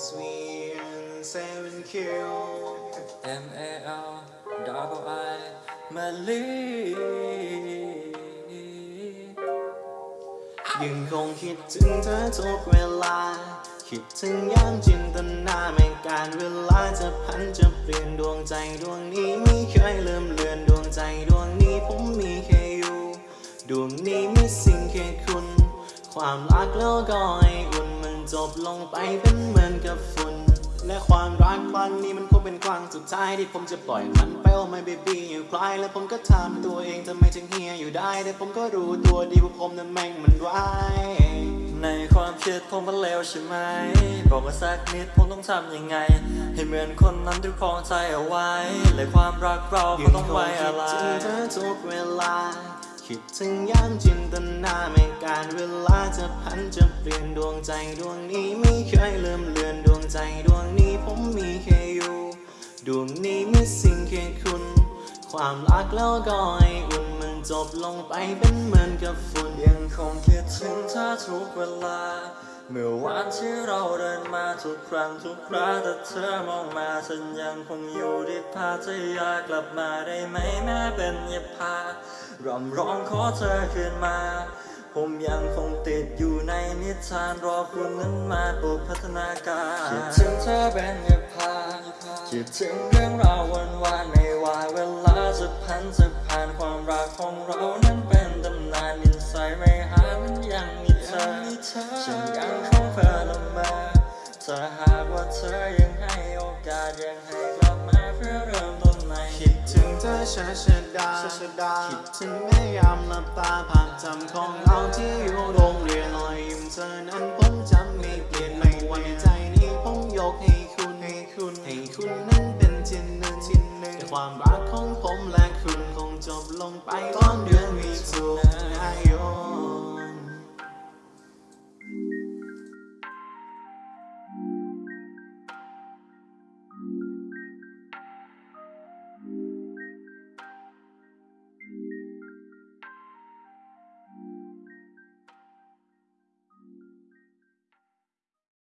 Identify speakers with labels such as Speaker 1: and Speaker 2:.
Speaker 1: S V N seven Q
Speaker 2: M A L double I มาลี
Speaker 1: ยังคงคิดถึงเธอทุกเวลา คิดถึงยามจินตนาแม่งการเวลาจะพันจะเปลี่ยนดวงใจดวงนี้ไม่เคยลืมเลือนดวงใจดวงนี้ผมมีแค่อยู่ ดวงนี้มีสิ่งแค่คุณ ความรักแล้วก็ไออุ่นมัน จบลงไปเป็นเหมือนกับฝุ่นและความรักครั้งนี้มันคงเป็นครั้งสุดท้ายที่ผมจะปล่อยมันไปโอ้ my baby อยู่คลายแล้วผมก็ถามตัวเองทำไมถึงเฮียอยู่ได้ แต่ผมก็รู้ตัวดีว่าผมนั้นแม่งมันร้าย
Speaker 2: ในความคิดผมมันเลวใช่ไหม บอกมาสักนิดผมต้องทำยังไง ให้เหมือนคนนั้นที่ครองใจเอาไว้และความรักเราก็ต้องไว้อะไร
Speaker 1: คิดถึงเธอทุกเวลา คิดถึงยามจินตนาไม่การเวลาจะพันจะเปลี่ยนดวงใจดวงนี้ไม่เคยลืมเลือนดวงใจดวงนี้ผมมีแค่อยู่ดวงนี้มีสิ่งแค่คุณ ความรักแล้วก็ไออุ่นมันจบลงไปเป็นเหมือนกับฝุ่น
Speaker 2: ยังคงคิดถึงเธอทุกเวลา เมื่อวานที่เราเดินมาทุกครั้งทุกคราแต่เธอมองมาฉันยังคงอยู่ที่พาจะอยากกลับมาได้ไหมแม้เป็นยาพารำร้องขอเธอคืนมา ผมยังคงติดอยู่ในนิทานรอคุณนั้นมาปลุกพัฒนาการคิดถึงเธอเป็นยาพาคิดถึงเรื่องราววันวานไม่ว่าเวลาจะพันจะผ่านความรักของเรา เธอฉันยังคงเพ้อละเมอถ้าหากว่าเธอยังให้โอกาสยังให้กลับมาเพื่อเริ่มต้นใหม่
Speaker 1: คิดถึงเธอชาชดาคิดถึงแม่ยามหลับตาภาพจำของเราที่อยู่โรงเรียนรอยยิ้มเธอนั้นผมจำไม่เปลี่ยนไม่วันใจนี้ผมยกให้คุณให้คุณให้คุณนั้นเป็นที่หนึ่งที่หนึ่งความรักของผมและคุณคงจบลงไปตอนเดือนมิถุนายน